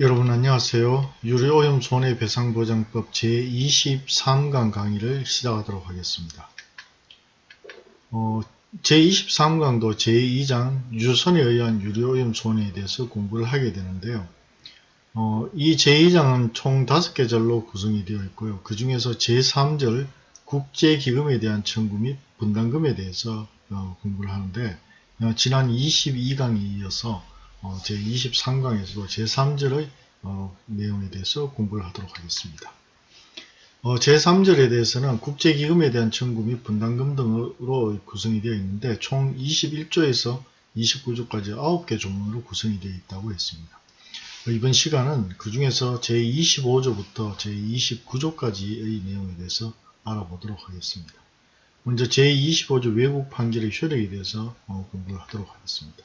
여러분 안녕하세요. 유료오염 손해배상보장법 제23강 강의를 시작하도록 하겠습니다. 어, 제23강도 제2장 유선에 의한 유료오염 손해에 대해서 공부를 하게 되는데요. 어, 이 제2장은 총 5개 절로 구성이 되어 있고요. 그 중에서 제3절 국제기금에 대한 청구 및 분담금에 대해서 어, 공부를 하는데 어, 지난 22강에 이어서 어, 제23강에서도 제3절의 어, 내용에 대해서 공부를 하도록 하겠습니다. 어, 제3절에 대해서는 국제기금에 대한 청구 및 분담금 등으로 구성이 되어 있는데 총 21조에서 29조까지 9개 조문으로 구성이 되어 있다고 했습니다. 이번 시간은 그 중에서 제25조부터 제29조까지의 내용에 대해서 알아보도록 하겠습니다. 먼저 제25조 외국 판결의 효력에 대해서 어, 공부를 하도록 하겠습니다.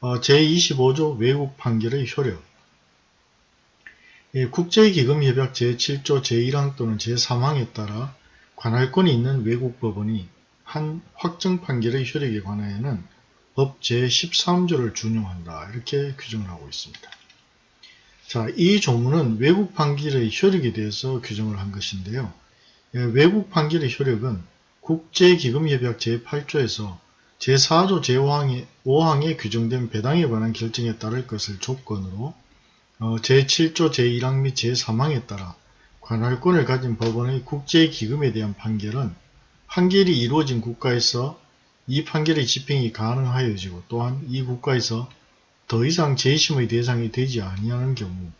어, 제25조 외국 판결의 효력 예, 국제기금협약 제7조 제1항 또는 제3항에 따라 관할권이 있는 외국 법원이 한 확정 판결의 효력에 관하여는 법 제13조를 준용한다 이렇게 규정을 하고 있습니다. 자, 이 조문은 외국 판결의 효력에 대해서 규정을 한 것인데요. 예, 외국 판결의 효력은 국제기금협약 제8조에서 제4조 제5항에 5항에 규정된 배당에 관한 결정에 따를 것을 조건으로 어, 제7조 제1항 및 제3항에 따라 관할권을 가진 법원의 국제기금에 대한 판결은 판결이 이루어진 국가에서 이 판결의 집행이 가능하여지고 또한 이 국가에서 더 이상 재심의 대상이 되지 아니하는 경우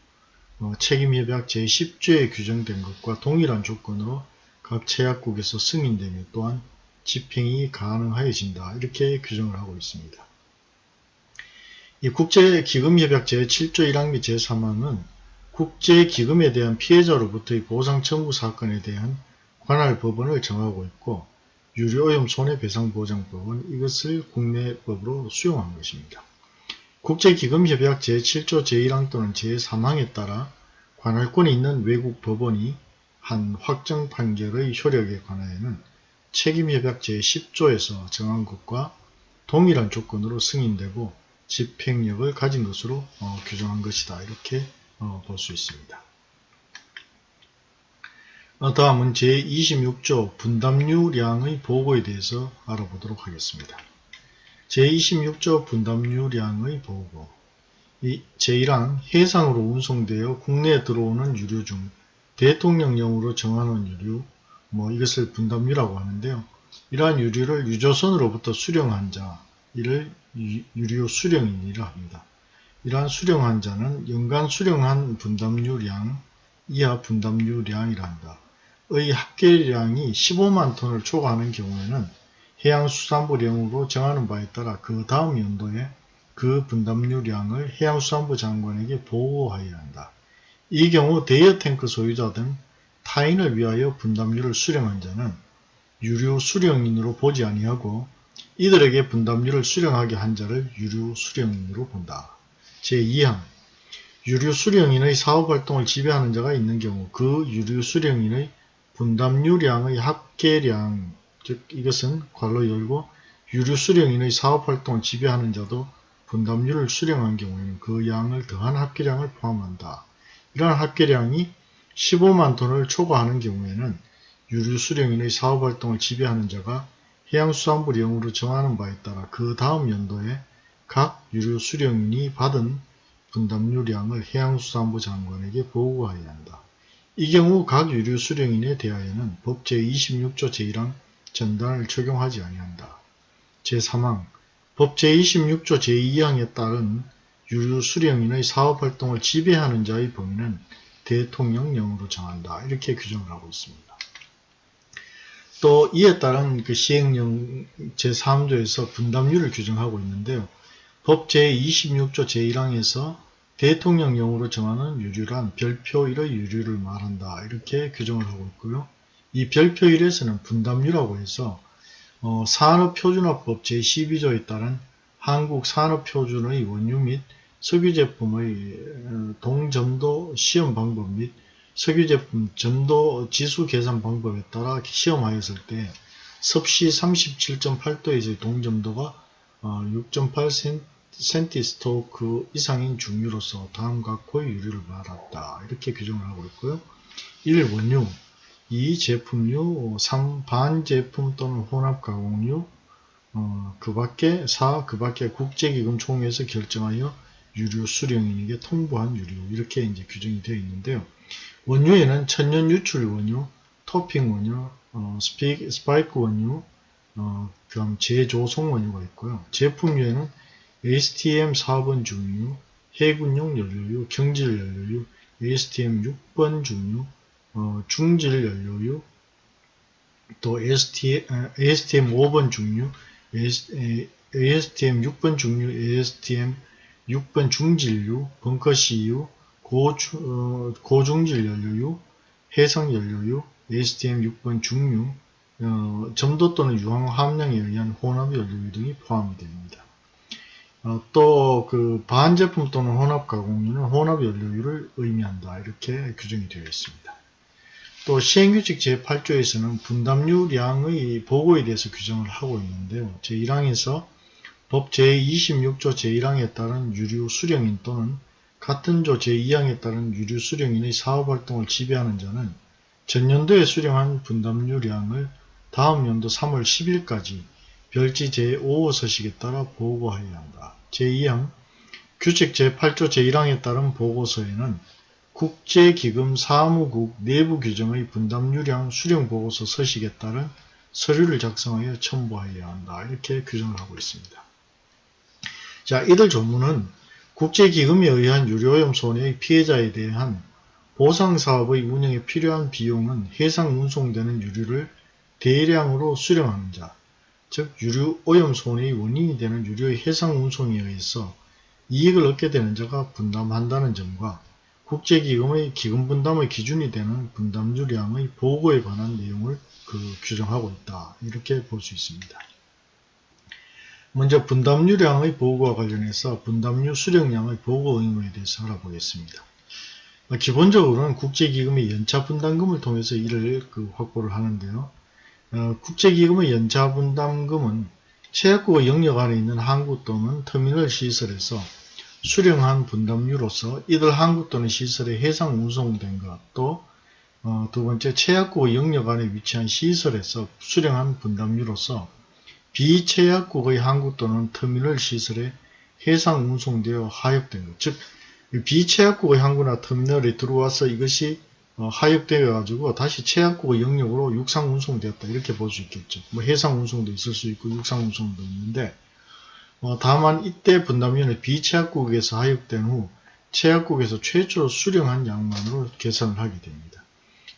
어, 책임협약 제10조에 규정된 것과 동일한 조건으로 각 제약국에서 승인되며 또한 집행이 가능하여진다. 이렇게 규정을 하고 있습니다. 이 국제기금협약 제7조 1항 및 제3항은 국제기금에 대한 피해자로부터의 보상 청구 사건에 대한 관할 법원을 정하고 있고 유료오염 손해배상보장법은 이것을 국내법으로 수용한 것입니다. 국제기금협약 제7조 제1항 또는 제3항에 따라 관할권이 있는 외국 법원이 한 확정 판결의 효력에 관하여는 책임협약 제10조에서 정한 것과 동일한 조건으로 승인되고 집행력을 가진 것으로 어, 규정한 것이다. 이렇게 어, 볼 수 있습니다. 어, 다음은 제26조 분담유량의 보고에 대해서 알아보도록 하겠습니다. 제26조 분담유량의 보고 이 제1항 해상으로 운송되어 국내에 들어오는 유류 중 대통령령으로 정하는 유류 뭐 이것을 분담유라고 하는데요. 이러한 유류를 유조선으로부터 수령한 자, 이를 유류 수령인이라 합니다. 이러한 수령한 자는 연간 수령한 분담유량 이하 분담유량이라 한다. 의 합계량이 15만 톤을 초과하는 경우에는 해양수산부령으로 정하는 바에 따라 그 다음 연도에 그 분담유량을 해양수산부 장관에게 보고하여야 한다. 이 경우 대여 탱크 소유자 등 타인을 위하여 분담료를 수령한 자는 유류 수령인으로 보지 아니하고 이들에게 분담료를 수령하게 한 자를 유류 수령인으로 본다. 제2항 유류 수령인의 사업활동을 지배하는 자가 있는 경우 그 유류 수령인의 분담유량의 합계량 즉 이것은 괄호 열고 유류 수령인의 사업활동을 지배하는 자도 분담료를 수령한 경우에는 그 양을 더한 합계량을 포함한다. 이러한 합계량이 15만 톤을 초과하는 경우에는 유류 수령인의 사업활동을 지배하는 자가 해양수산부령으로 정하는 바에 따라 그 다음 연도에 각 유류 수령인이 받은 분담유량을 해양수산부 장관에게 보고하여야 한다. 이 경우 각 유류 수령인에 대하여는 법 제26조 제1항 전단을 적용하지 아니한다. 제3항 법 제26조 제2항에 따른 유류 수령인의 사업활동을 지배하는 자의 범위는 대통령령으로 정한다. 이렇게 규정을 하고 있습니다. 또 이에 따른 그 시행령 제3조에서 분담률을 규정하고 있는데요. 법 제26조 제1항에서 대통령령으로 정하는 유류란 별표일의 유류를 말한다. 이렇게 규정을 하고 있고요. 이 별표일에서는 분담률이라고 해서 어, 산업표준화법 제12조에 따른 한국산업표준의 원유 및 석유제품의 어, 동점도 시험 방법 및 석유제품 점도 지수 계산 방법에 따라 시험하였을 때 섭씨 37.8도에서의 동점도가 6.8 센티스토크 이상인 중유로서 다음 각호의 유류를 말한다. 이렇게 규정을 하고 있고요. 1. 원유 2. 제품류 3. 반제품 또는 혼합가공류 어, 그 밖에 4. 그 밖에 국제기금 총회에서 결정하여 유류 수령인에게 통보한 유류 이렇게 이제 규정이 되어 있는데요. 원유에는 천연 유출 원유, 토핑 원유, 어, 스피, 스파이크 원유, 어, 그다음 재조성 원유가 있고요. 제품류에는 ASTM 4번 중유, 해군용 연료유, 경질 연료유, ASTM 6번 중유, 어, 중질 연료유, 또 ASTM, ASTM 5번 중유, ASTM 6번 중유, ASTM 6번 중질유, 벙커CU, 고주, 어, 고중질 연료유, 해상 연료유, ASTM 6번 중유, 어, 점도 또는 유황 함량에 의한 혼합 연료유 등이 포함이 됩니다. 어, 또그 반제품 또는 혼합 가공유는 혼합 연료유를 의미한다. 이렇게 규정이 되어 있습니다. 또 시행규칙 제8조에서는 분담유량의 보고에 대해서 규정을 하고 있는데요. 제1항에서 법 제26조 제1항에 따른 유류 수령인 또는 같은 조 제2항에 따른 유류 수령인의 사업활동을 지배하는 자는 전년도에 수령한 분담유량을 다음 연도 3월 10일까지 별지 제5호 서식에 따라 보고하여야 한다. 제2항 규칙 제8조 제1항에 따른 보고서에는 국제기금 사무국 내부 규정의 분담유량 수령보고서 서식에 따른 서류를 작성하여 첨부하여야 한다. 이렇게 규정을 하고 있습니다. 자, 이들 조문은 국제기금에 의한 유료오염 손해의 피해자에 대한 보상사업의 운영에 필요한 비용은 해상 운송되는 유류를 대량으로 수령하는 자, 즉 유류 오염 손해의 원인이 되는 유류의 해상 운송에 의해서 이익을 얻게 되는 자가 분담한다는 점과 국제기금의 기금 분담의 기준이 되는 분담유량의 보고에 관한 내용을 그 규정하고 있다. 이렇게 볼 수 있습니다. 먼저 분담유량의 보고와 관련해서 분담유 수령량의 보고 의무에 대해서 알아보겠습니다. 기본적으로는 국제기금의 연차 분담금을 통해서 이를 그 확보를 하는데요. 어, 국제기금의 연차 분담금은 체약국의 영역 안에 있는 항구 또는 터미널 시설에서 수령한 분담유로서 이들 항구 또는 시설에 해상 운송된 것, 또 어, 두번째 체약국의 영역 안에 위치한 시설에서 수령한 분담유로서 비체약국의 항구 또는 터미널 시설에 해상 운송되어 하역된 것, 즉 비체약국의 항구나 터미널에 들어와서 이것이 어, 하역되어 가지고 다시 최약국의 영역으로 육상 운송되었다 이렇게 볼 수 있겠죠. 뭐 해상 운송도 있을 수 있고 육상 운송도 있는데 어, 다만 이때 분담위원회 비최약국에서 하역된 후 최약국에서 최초로 수령한 양만으로 계산을 하게 됩니다.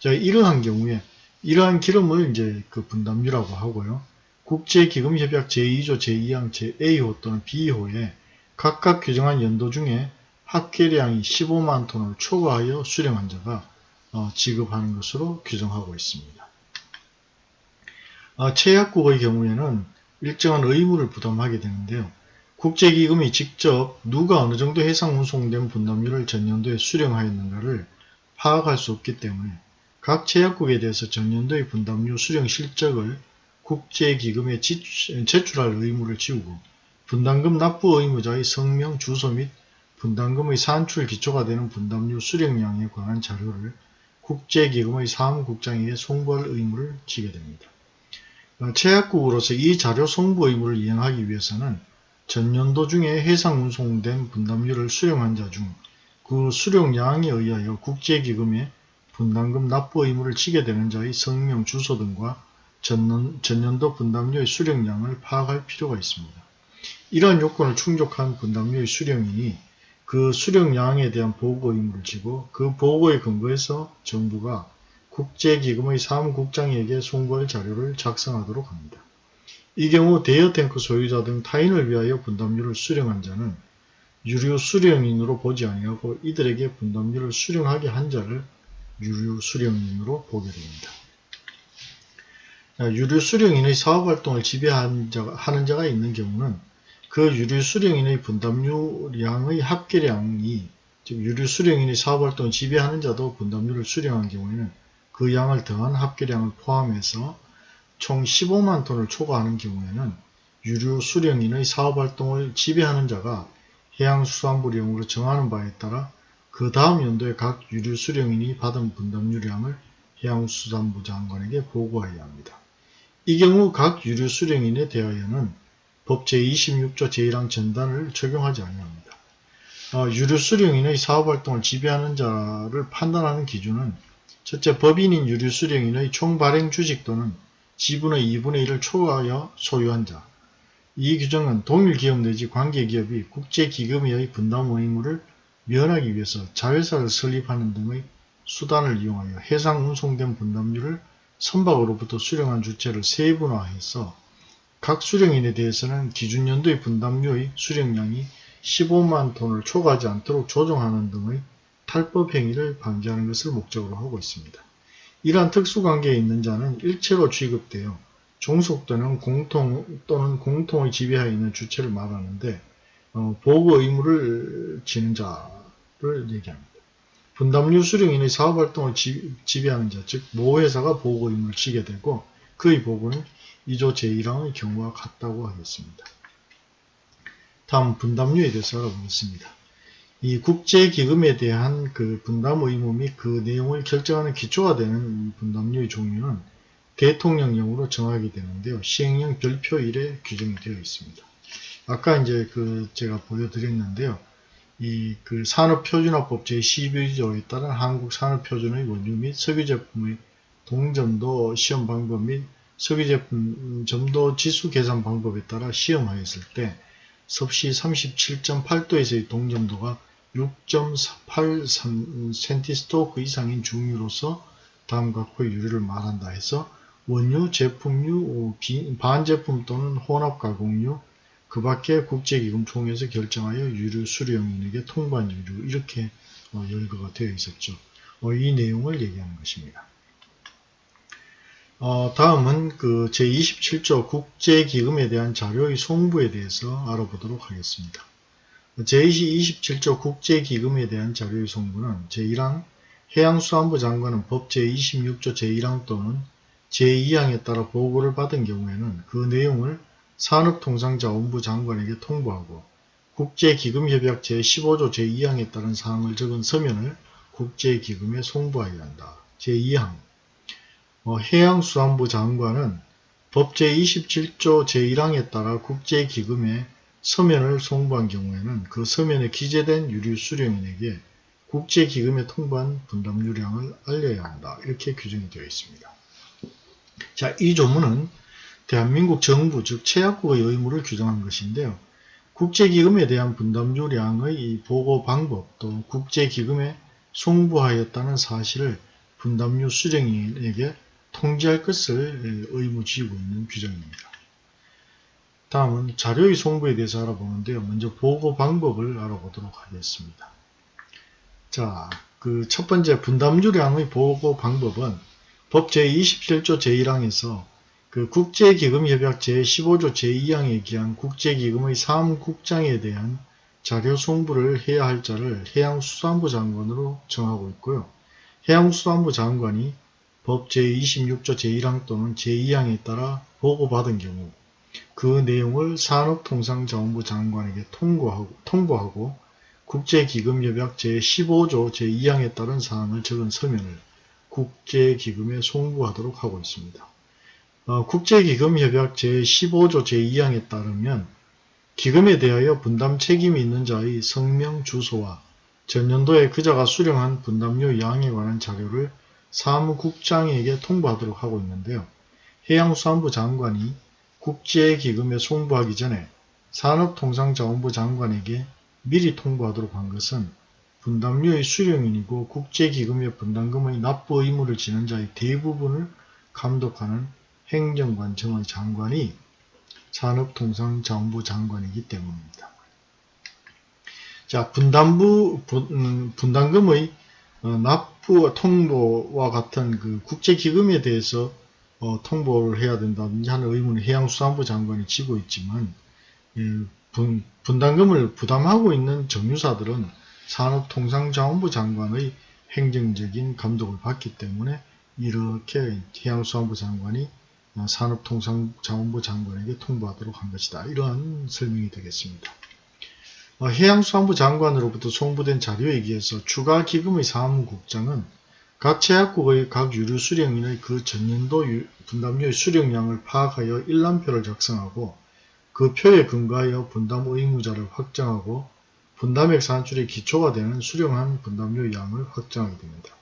자 이러한 경우에 이러한 기름을 이제 그 분담유라고 하고요. 국제기금협약 제2조 제2항 제-A호 또는 B호에 각각 규정한 연도 중에 합계량이 15만 톤을 초과하여 수령한 자가 어, 지급하는 것으로 규정하고 있습니다. 어, 최약국의 경우에는 일정한 의무를 부담하게 되는데요. 국제기금이 직접 누가 어느 정도 해상 운송된 분담률을 전년도에 수령하였는가를 파악할 수 없기 때문에 각 제약국에 대해서 전년도의 분담료 수령 실적을 국제기금에 제출할 의무를 지우고 분담금 납부 의무자의 성명, 주소 및 분담금의 산출 기초가 되는 분담료 수령량에 관한 자료를 국제기금의 사무국장에게 송부할 의무를 지게 됩니다. 최약국으로서 이 자료 송부 의무를 이행하기 위해서는 전년도 중에 해상 운송된 분담료를 수령한 자 중 그 수령량에 의하여 국제기금에 분담금 납부 의무를 지게 되는 자의 성명, 주소 등과 전년, 전년 도 분담료의 수령량을 파악할 필요가 있습니다. 이러한 요건을 충족한 분담료의 수령인이 그 수령량에 대한 보고 의무를 지고 그 보고에 근거해서 정부가 국제기금의 사무국장에게 송부할 자료를 작성하도록 합니다. 이 경우 대여 탱크 소유자 등 타인을 위하여 분담료를 수령한 자는 유류 수령인으로 보지 아니하고 이들에게 분담료를 수령하게 한 자를 유류 수령인으로 보게 됩니다. 유류 수령인의 사업활동을 지배하는 자가 있는 경우는 그 유류 수령인의 분담료량의 합계량이 즉 유류 수령인이 사업활동을 지배하는 자도 분담료를 수령한 경우에는 그 양을 더한 합계량을 포함해서 총 15만 톤을 초과하는 경우에는 유류 수령인의 사업활동을 지배하는 자가 해양수산부령으로 정하는 바에 따라 그 다음 연도에 각 유류 수령인이 받은 분담 유량을 해양수산부 장관에게 보고하여야 합니다. 이 경우 각 유류 수령인에 대하여는 법 제26조 제1항 전단을 적용하지 아니합니다. 어, 유류 수령인의 사업활동을 지배하는 자를 판단하는 기준은 첫째 법인인 유류 수령인의 총 발행 주식 또는 지분의 2분의 1을 초과하여 소유한 자. 이 규정은 동일 기업 내지 관계기업이 국제기금의 분담 의무를 면하기 위해서 자회사를 설립하는 등의 수단을 이용하여 해상 운송된 분담률을 선박으로부터 수령한 주체를 세분화해서 각 수령인에 대해서는 기준 연도의 분담료의 수령량이 15만 톤을 초과하지 않도록 조정하는 등의 탈법 행위를 방지하는 것을 목적으로 하고 있습니다. 이러한 특수관계에 있는 자는 일체로 취급되어 종속되는 공통 또는 공통의 지배하에 있는 주체를 말하는데 어, 보고 의무를 지는 자를 얘기합니다. 분담료 수령인의 사업활동을 지, 지배하는 자, 즉 모회사가 보고 의무를 지게 되고 그의 보고는 2조 제1항의 경우와 같다고 하겠습니다. 다음 분담료에 대해서 알아보겠습니다. 이 국제기금에 대한 그 분담 의무 및 그 내용을 결정하는 기초가 되는 분담료의 종류는 대통령령으로 정하게 되는데요. 시행령 별표 1에 규정이 되어 있습니다. 아까 이제 그 제가 보여드렸는데요. 이 그 산업표준화법 제12조에 따른 한국산업표준의 원유 및 석유제품의 동점도 시험 방법 및 석유제품 점도 지수 계산 방법에 따라 시험하였을 때 섭씨 37.8도에서의 동점도가 6.8cm 그 이상인 중유로서 다음과 같의 유류를 말한다 해서 원유, 제품류, 반제품 또는 혼합가공유, 그 밖에 국제기금 총회에서 결정하여 유류 수령인에게 통관 유류 이렇게 어, 열거가 되어 있었죠. 어, 이 내용을 얘기하는 것입니다. 어, 다음은 그 제27조 국제기금에 대한 자료의 송부에 대해서 알아보도록 하겠습니다. 제27조 국제기금에 대한 자료의 송부는 제1항 해양수산부 장관은 법 제26조 제1항 또는 제2항에 따라 보고를 받은 경우에는 그 내용을 산업통상자원부 장관에게 통보하고 국제기금협약 제15조 제2항에 따른 사항을 적은 서면을 국제기금에 송부하여야 한다. 제2항 어, 해양수산부 장관은 법 제27조 제1항에 따라 국제기금에 서면을 송부한 경우에는 그 서면에 기재된 유류 수령인에게 국제기금에 통보한 분담 유량을 알려야 한다. 이렇게 규정이 되어 있습니다. 자, 이 조문은 대한민국 정부 즉 최약국의 의무를 규정한 것인데요. 국제기금에 대한 분담유량의 보고 방법 또 국제기금에 송부하였다는 사실을 분담유 수령인에게 통지할 것을 의무지고 있는 규정입니다. 다음은 자료의 송부에 대해서 알아보는데요. 먼저 보고 방법을 알아보도록 하겠습니다. 자, 그 첫 번째 분담유량의 보고 방법은 법 제27조 제1항에서 그 국제기금협약 제15조 제2항에 기한 국제기금의 사무국장에 대한 자료 송부를 해야 할 자를 해양수산부 장관으로 정하고 있고요. 해양수산부 장관이 법 제26조 제1항 또는 제2항에 따라 보고받은 경우 그 내용을 산업통상자원부 장관에게 통보하고, 통보하고 국제기금협약 제15조 제2항에 따른 사항을 적은 서면을 국제기금에 송부하도록 하고 있습니다. 어, 국제기금협약 제15조 제2항에 따르면 기금에 대하여 분담 책임이 있는 자의 성명 주소와 전년도에 그자가 수령한 분담료 양에 관한 자료를 사무국장에게 통보하도록 하고 있는데요. 해양수산부 장관이 국제기금에 송부하기 전에 산업통상자원부 장관에게 미리 통보하도록 한 것은 분담료의 수령인이고 국제기금의 분담금의 납부 의무를 지는 자의 대부분을 감독하는 행정관청의 장관이 산업통상자원부 장관이기 때문입니다. 자, 분담부, 분, 음, 분담금의 어, 납부 통보와 같은 그 국제기금에 대해서 어, 통보를 해야 된다든지 하는 의무는 해양수산부 장관이 지고 있지만 예, 분, 분담금을 부담하고 있는 정유사들은 산업통상자원부 장관의 행정적인 감독을 받기 때문에 이렇게 해양수산부 장관이 어, 산업통상자원부 장관에게 통보하도록 한 것이다. 이러한 설명이 되겠습니다. 어, 해양수산부 장관으로부터 송부된 자료에 의해서 추가 기금의 사무국장은 각 제약국의 각 유류 수령인의 그 전년도 유- 분담료의 수령량을 파악하여 일람표를 작성하고 그 표에 근거하여 분담 의무자를 확정하고 분담액 산출의 기초가 되는 수령한 분담료 양을 확정하게 됩니다.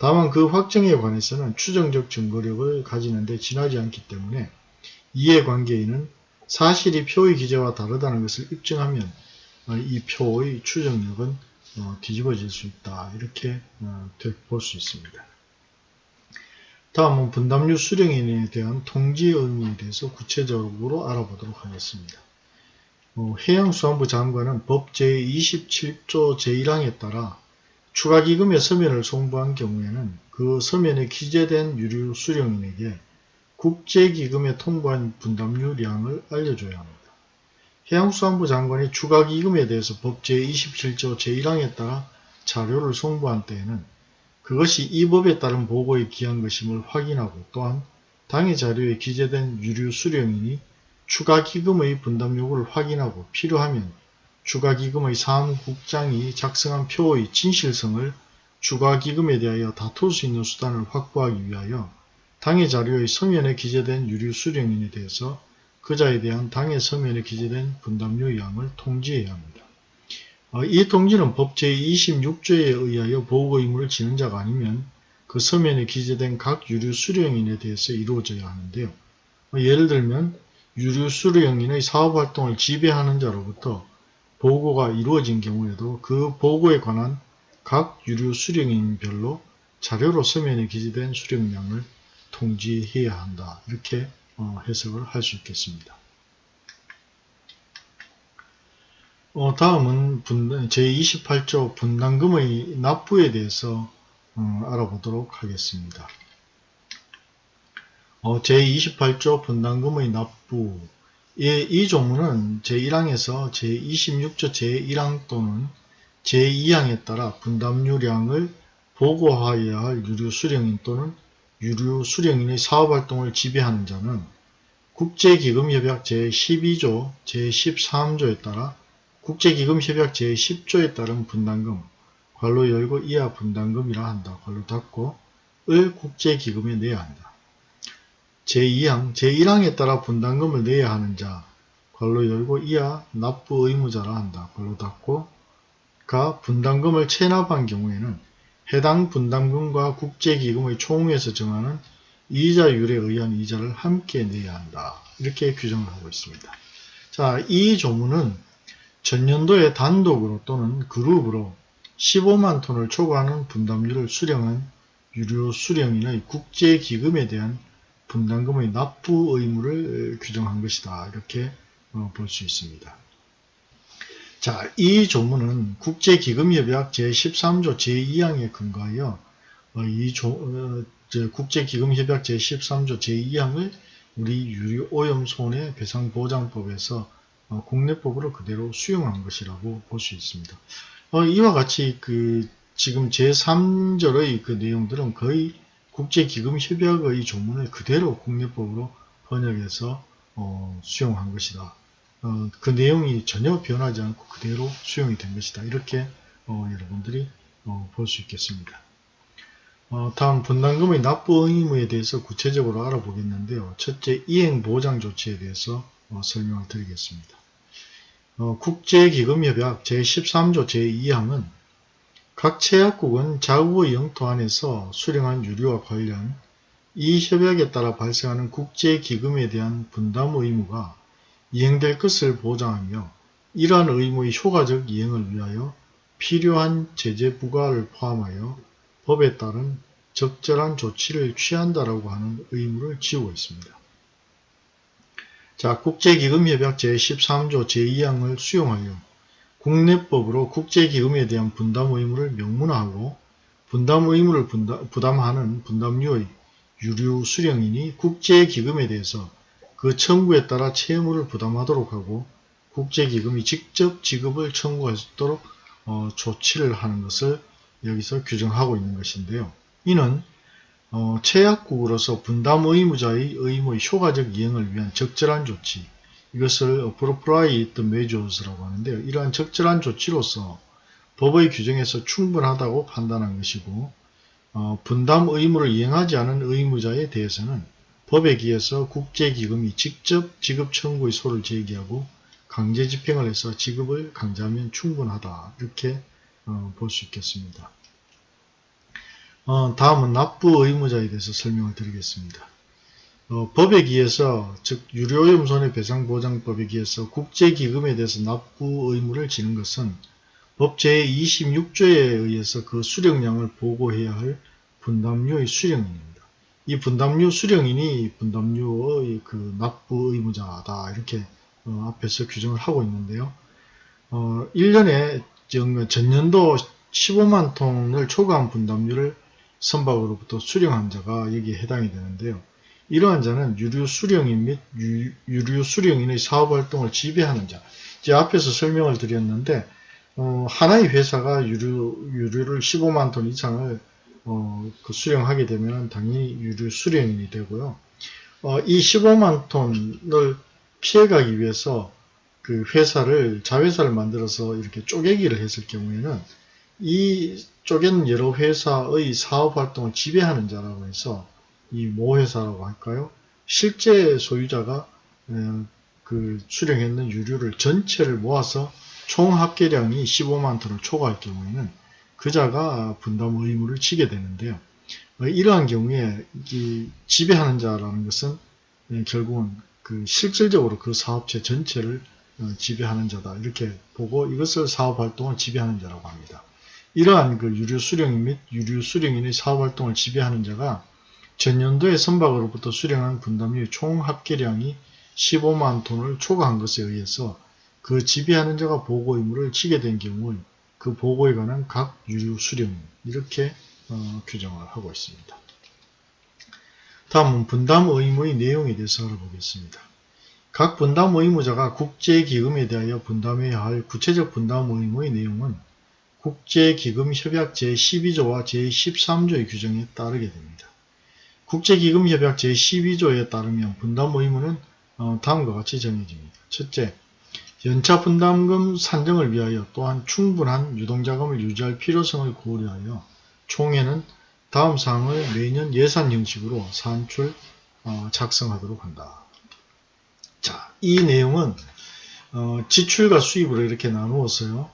다만 그 확정에 관해서는 추정적 증거력을 가지는 데 지나지 않기 때문에 이해관계인은 사실이 표의 기재와 다르다는 것을 입증하면 어, 이 표의 추정력은 어, 뒤집어질 수 있다. 이렇게 어, 볼수 있습니다. 다음은 분담료 수령인에 대한 통지 의무에 대해서 구체적으로 알아보도록 하겠습니다. 어, 해양수산부 장관은 법 제27조 제1항에 따라 추가기금의 서면을 송부한 경우에는 그 서면에 기재된 유류 수령인에게 국제기금에 통보한 분담료량을 알려줘야 합니다. 해양수산부 장관이 추가기금에 대해서 법 제27조 제1항에 따라 자료를 송부한 때에는 그것이 이 법에 따른 보고에 기한 것임을 확인하고 또한 당해 자료에 기재된 유류 수령인이 추가 기금의 분담 요구를 확인하고 필요하면 추가기금의 사무국장이 작성한 표의 진실성을 추가기금에 대하여 다툴 수 있는 수단을 확보하기 위하여 당해 자료의 서면에 기재된 유류 수령인에 대해서 그자에 대한 당해 서면에 기재된 분담료 양을 통지해야 합니다. 어, 이 통지는 법 제26조에 의하여 보고 의무를 지는 자가 아니면 그 서면에 기재된 각 유류 수령인에 대해서 이루어져야 하는데요. 어, 예를 들면 유류 수령인의 사업활동을 지배하는 자로부터 보고가 이루어진 경우에도 그 보고에 관한 각 유류 수령인별로 자료로 서면에 기재된 수령량을 통지해야 한다. 이렇게 어, 해석을 할 수 있겠습니다. 어, 다음은 분, 제28조 분담금의 납부에 대해서 어, 알아보도록 하겠습니다. 어, 제28조 분담금의 납부 예, 이 조문은 제1항에서 제26조 제1항 또는 제2항에 따라 분담료량을 보고하여야 할 유류 수령인 또는 유류 수령인의 사업활동을 지배하는 자는 국제기금협약 제12조 제13조에 따라 국제기금협약 제10조에 따른 분담금 관로 열고 이하 분담금이라 한다. 관로 닫고 을 국제기금에 내야 한다. 제2항, 제1항에 따라 분담금을 내야 하는 자, 관로 열고 이하 납부 의무자라 한다. 관로 닫고 가 분담금을 체납한 경우에는 해당 분담금과 국제기금의 총에서 정하는 이자율에 의한 이자를 함께 내야 한다. 이렇게 규정을 하고 있습니다. 자, 이 조문은 전년도에 단독으로 또는 그룹으로 15만 톤을 초과하는 분담료를 수령한 유료 수령인의 국제기금에 대한 분담금의 납부 의무를 규정한 것이다. 이렇게 어, 볼수 있습니다. 자, 이 조문은 국제기금협약 제13조 제2항에 근거하여 어, 이 조, 어, 국제기금협약 제13조 제2항을 우리 유류오염 손해배상보장법에서 어, 국내법으로 그대로 수용한 것이라고 볼 수 있습니다. 어, 이와 같이 그 지금 제3절의 그 내용들은 거의 국제기금협약의 조문을 그대로 국내법으로 번역해서 어, 수용한 것이다. 어, 그 내용이 전혀 변하지 않고 그대로 수용이 된 것이다. 이렇게 어, 여러분들이 어, 볼수 있겠습니다. 어, 다음 분담금의 납부 의무에 대해서 구체적으로 알아보겠는데요. 첫째, 이행보장 조치에 대해서 어, 설명을 드리겠습니다. 어, 국제기금협약 제13조 제2항은 각 체약국은 자국의 영토 안에서 수령한 유류와 관련 이 협약에 따라 발생하는 국제기금에 대한 분담 의무가 이행될 것을 보장하며 이러한 의무의 효과적 이행을 위하여 필요한 제재 부과를 포함하여 법에 따른 적절한 조치를 취한다라고 하는 의무를 지우고 있습니다. 자, 국제기금협약 제13조 제2항을 수용하여 국내법으로 국제기금에 대한 분담 의무를 명문화하고 분담 의무를 부담하는 분담료의 유류 수령인이 국제기금에 대해서 그 청구에 따라 채무를 부담하도록 하고 국제기금이 직접 지급을 청구할 수 있도록 어, 조치를 하는 것을 여기서 규정하고 있는 것인데요. 이는 어, 최약국으로서 분담 의무자의 의무의 효과적 이행을 위한 적절한 조치, 이것을 appropriate measures라고 하는데요. 이러한 적절한 조치로서 법의 규정에서 충분하다고 판단한 것이고 어, 분담 의무를 이행하지 않은 의무자에 대해서는 법에 기해서 국제기금이 직접 지급 청구의 소를 제기하고 강제 집행을 해서 지급을 강제하면 충분하다 이렇게 어, 볼 수 있겠습니다. 어, 다음은 납부 의무자에 대해서 설명을 드리겠습니다. 어, 법에 기해서 즉 유료오염 손해배상보장법에 기해서 국제기금에 대해서 납부 의무를 지는 것은 법 제26조에 의해서 그 수령량을 보고해야 할 분담료의 수령인입니다. 이 분담료 수령인이 분담료의 그 납부 의무자다 이렇게 어, 앞에서 규정을 하고 있는데요. 어, 1년에 전년도 15만 톤을 초과한 분담료를 선박으로부터 수령한 자가 여기에 해당이 되는데요. 이러한 자는 유류 수령인 및 유, 류 수령인의 사업활동을 지배하는 자. 이제 앞에서 설명을 드렸는데 어, 하나의 회사가 유류, 유류를 15만 톤 이상을 어, 그 수령하게 되면 당연히 유류 수령인이 되고요. 어, 이 15만 톤을 피해가기 위해서 그 회사를 자회사를 만들어서 이렇게 쪼개기를 했을 경우에는 이 쪼갠 여러 회사의 사업 활동을 지배하는 자라고 해서 이 모회사라고 할까요? 실제 소유자가 그 수령했는 유류를 전체를 모아서 총 합계량이 15만 톤을 초과할 경우에는 그자가 분담 의무를 지게 되는데요. 이러한 경우에 지배하는 자라는 것은 결국은 그 실질적으로 그 사업체 전체를 어, 지배하는 자다 이렇게 보고 이것을 사업활동을 지배하는 자라고 합니다. 이러한 그 유류 수령인 및 유류 수령인의 사업활동을 지배하는 자가 전년도에 선박으로부터 수령한 분담의 총 합계량이 15만 톤을 초과한 것에 의해서 그 지배하는 자가 보고 의무를 지게 된 경우 그 보고에 관한 각 유류 수령인 이렇게 어, 규정을 하고 있습니다. 다음은 분담 의무의 내용에 대해서 알아보겠습니다. 각 분담 의무자가 국제기금에 대하여 분담해야 할 구체적 분담 의무의 내용은 국제기금 협약 제12조와 제13조의 규정에 따르게 됩니다. 국제기금협약 제12조에 따르면 분담 의무는 어, 다음과 같이 정해집니다. 첫째, 연차 분담금 산정을 위하여 또한 충분한 유동자금을 유지할 필요성을 고려하여 총회는 다음 사항을 매년 예산 형식으로 산출 어, 작성하도록 한다. 자, 이 내용은 어, 지출과 수입으로 이렇게 나누었어요.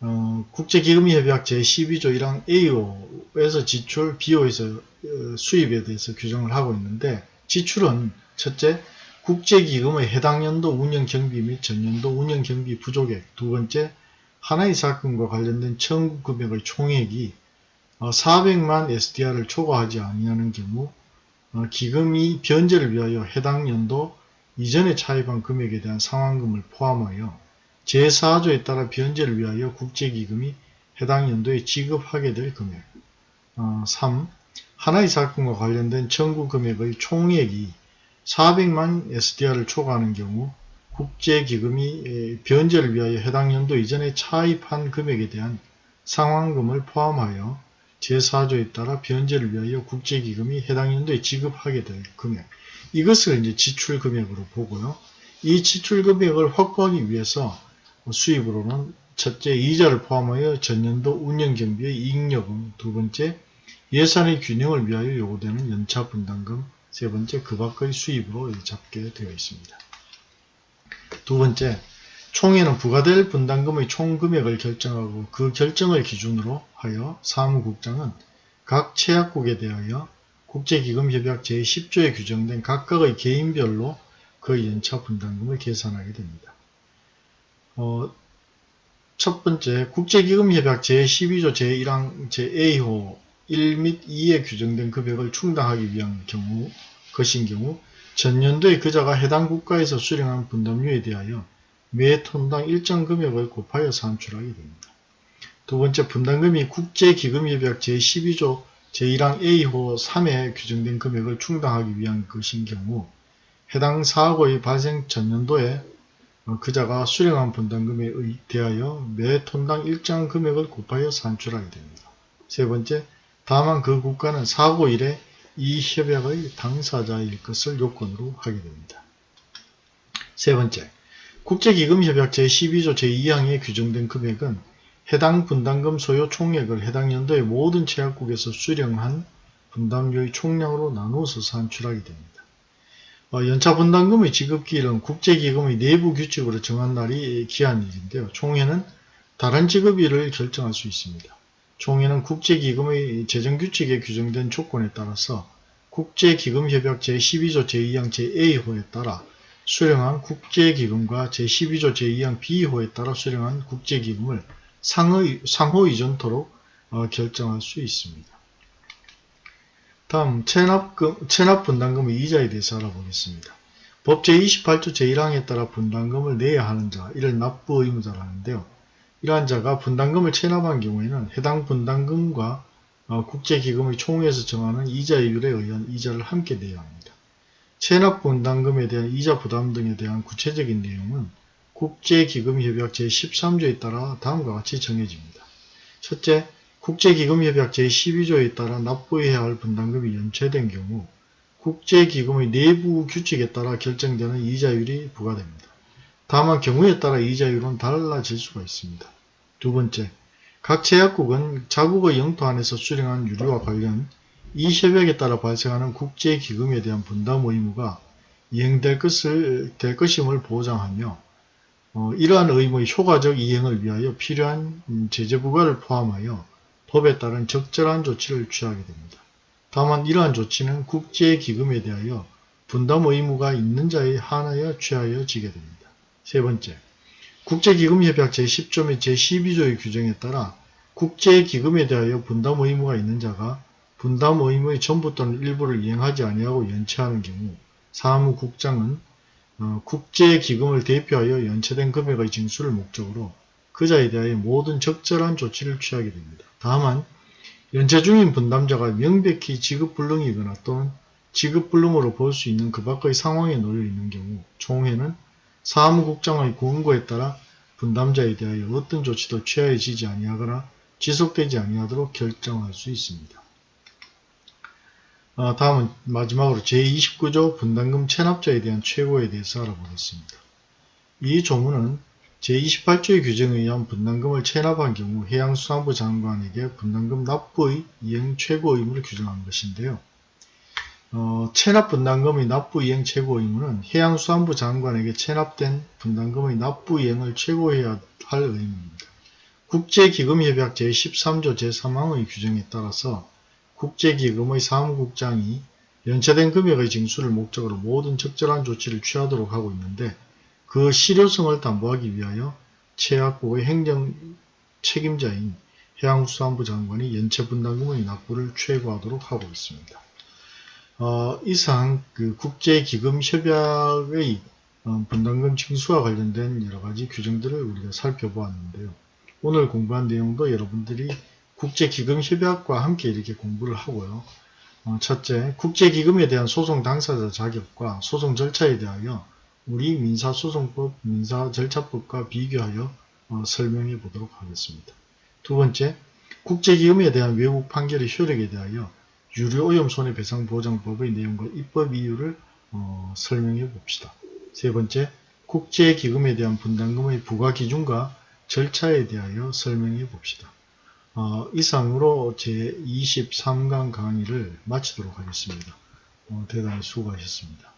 어, 국제기금협약 제12조 1항 A호에서 지출, B호에서 어, 수입에 대해서 규정을 하고 있는데 지출은 첫째, 국제기금의 해당 연도 운영경비 및 전년도 운영경비 부족액. 두 번째, 하나의 사건과 관련된 청구 금액의 총액이 400만 어, SDR을 초과하지 아니하는 경우 어, 기금이 변제를 위하여 해당 연도 이전에 차입한 금액에 대한 상환금을 포함하여 제4조에 따라 변제를 위하여 국제기금이 해당 연도에 지급하게 될 금액 3. 어, 하나의 사건과 관련된 청구 금액의 총액이 400만 SDR을 초과하는 경우 국제기금이 변제를 위하여 해당 연도 이전에 차입한 금액에 대한 상환금을 포함하여 제4조에 따라 변제를 위하여 국제기금이 해당 연도에 지급하게 될 금액 이것을 이제 지출금액으로 보고요. 이 지출금액을 확보하기 위해서 수입으로는 첫째 이자를 포함하여 전년도 운영경비의 이익여금 두 번째 예산의 균형을 위하여 요구되는 연차 분담금 세 번째 그 밖의 수입으로 잡게 되어 있습니다. 두 번째 총회는 부과될 분담금의 총금액을 결정하고 그 결정을 기준으로 하여 사무국장은 각 채약국에 대하여 국제기금협약 제10조에 규정된 각각의 개인별로 그 연차 분담금을 계산하게 됩니다. 어, 첫 번째, 국제기금협약 제12조 제1항 제-A호 1 및 2에 규정된 금액을 충당하기 위한 경우, 것인 경우 전년도에 그자가 해당 국가에서 수령한 분담료에 대하여 매 톤당 일정 금액을 곱하여 산출하게 됩니다. 두 번째 분담금이 국제기금협약 제12조 제1항 A호 3에 규정된 금액을 충당하기 위한 것인 경우 해당 사고의 발생 전년도에 그자가 수령한 분담금에 대하여 매 톤당 일정 금액을 곱하여 산출하게 됩니다. 세 번째, 다만 그 국가는 사고 일에 이 협약의 당사자일 것을 요건으로 하게 됩니다. 세 번째, 국제기금협약 제12조 제2항에 규정된 금액은 해당 분담금 소요 총액을 해당 연도의 모든 채약국에서 수령한 분담료의 총량으로 나누어서 산출하게 됩니다. 어, 연차 분담금의 지급기일은 국제기금의 내부 규칙으로 정한 날이 기한일인데요. 총회는 다른 지급일을 결정할 수 있습니다. 총회는 국제기금의 재정규칙에 규정된 조건에 따라서 국제기금협약 제12조 제2항 제-A호에 따라 수령한 국제기금과 제12조 제2항 B호에 따라 수령한 국제기금을 상의, 상호 이전토록 어, 결정할 수 있습니다. 다음 체납금, 체납분담금의 이자에 대해서 알아보겠습니다. 법 제28조 제1항에 따라 분담금을 내야 하는 자, 이를 납부 의무자라는데요. 이러한 자가 분담금을 체납한 경우에는 해당 분담금과 어, 국제기금의 총회에서 정하는 이자율에 의한 이자를 함께 내야 합니다. 체납분담금에 대한 이자 부담 등에 대한 구체적인 내용은 국제기금협약 제13조에 따라 다음과 같이 정해집니다. 첫째, 국제기금협약 제12조에 따라 납부해야 할 분담금이 연체된 경우 국제기금의 내부 규칙에 따라 결정되는 이자율이 부과됩니다. 다만 경우에 따라 이자율은 달라질 수가 있습니다. 두 번째, 각 제약국은 자국의 영토 안에서 수령한 유류와 관련 이 협약에 따라 발생하는 국제기금에 대한 분담 의무가 이행될 것을, 될 것임을 보장하며 어, 이러한 의무의 효과적 이행을 위하여 필요한 음, 제재 부과를 포함하여 법에 따른 적절한 조치를 취하게 됩니다. 다만 이러한 조치는 국제기금에 대하여 분담 의무가 있는 자에 한하여 취하여 지게 됩니다. 세 번째, 국제기금협약 제10조 및 제12조의 규정에 따라 국제기금에 대하여 분담 의무가 있는 자가 분담 의무의 전부 또는 일부를 이행하지 아니하고 연체하는 경우 사무국장은 어, 국제기금을 대표하여 연체된 금액의 징수를 목적으로 그자에 대하여 모든 적절한 조치를 취하게 됩니다. 다만 연체 중인 분담자가 명백히 지급불능이거나 또는 지급불능으로 볼 수 있는 그 밖의 상황에 놓여 있는 경우 총회는 사무국장의 권고에 따라 분담자에 대하여 어떤 조치도 취하여지지 아니하거나 지속되지 아니하도록 결정할 수 있습니다. 어, 다음은 마지막으로 제29조 분담금 체납자에 대한 최고에 대해서 알아보겠습니다. 이 조문은 제28조의 규정에 의한 분담금을 체납한 경우 해양수산부 장관에게 분담금 납부의 이행 최고 의무를 규정한 것인데요. 어, 체납 분담금의 납부 이행 최고 의무는 해양수산부 장관에게 체납된 분담금의 납부 이행을 최고해야 할 의무입니다. 국제기금협약 제13조 제3항의 규정에 따라서 국제기금의 사무국장이 연체된 금액의 징수를 목적으로 모든 적절한 조치를 취하도록 하고 있는데 그 실효성을 담보하기 위하여 최악국의 행정 책임자인 해양수산부 장관이 연체분담금의 납부를 최고하도록 하고 있습니다. 어, 이상 그 국제기금협약의 어, 분담금 징수와 관련된 여러가지 규정들을 우리가 살펴보았는데요. 오늘 공부한 내용도 여러분들이 국제기금협약과 함께 이렇게 공부를 하고요. 어, 첫째, 국제기금에 대한 소송 당사자 자격과 소송 절차에 대하여 우리 민사소송법, 민사절차법과 비교하여 어, 설명해 보도록 하겠습니다. 두 번째, 국제기금에 대한 외국 판결의 효력에 대하여 유료오염 손해배상보장법의 내용과 입법 이유를 어, 설명해 봅시다. 세 번째, 국제기금에 대한 분담금의 부과기준과 절차에 대하여 설명해 봅시다. 어, 이상으로 제23강 강의를 마치도록 하겠습니다. 어, 대단히 수고하셨습니다.